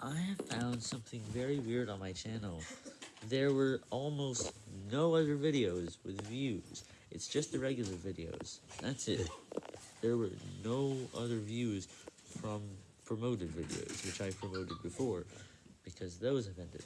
I have found something very weird on my channel. There were almost no other videos with views. It's just the regular videos. That's it. There were no other views from promoted videos, which I promoted before, because those have ended.